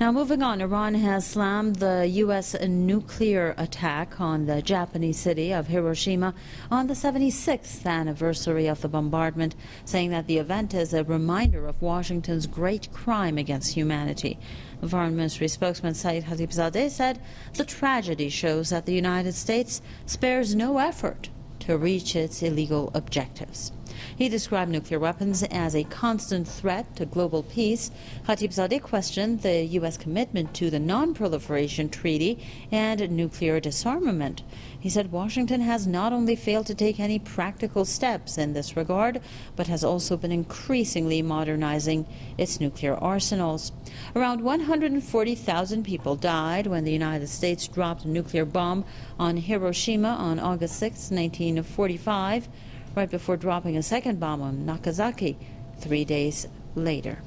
Now, moving on, Iran has slammed the U.S. nuclear attack on the Japanese city of Hiroshima on the 76th anniversary of the bombardment, saying that the event is a reminder of Washington's great crime against humanity. The Foreign Ministry spokesman Saeed Khatibzadeh said the tragedy shows that the United States spares no effort to reach its illegal objectives. He described nuclear weapons as a constant threat to global peace. Khatibzadeh questioned the U.S. commitment to the Non-Proliferation Treaty and nuclear disarmament. He said Washington has not only failed to take any practical steps in this regard, but has also been increasingly modernizing its nuclear arsenals. Around 140,000 people died when the United States dropped a nuclear bomb on Hiroshima on August 6, 1945 right before dropping a second bomb on Nagasaki three days later.